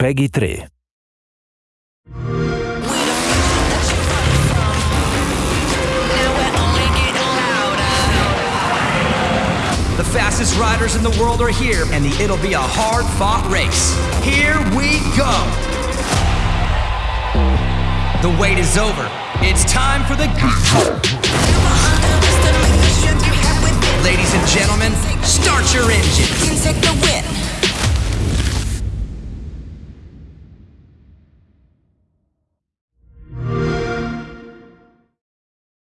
PEGI 3. The fastest riders in the world are here, and the, it'll be a hard fought race. Here we go! The wait is over. It's time for the. Ladies and gentlemen, start your engines.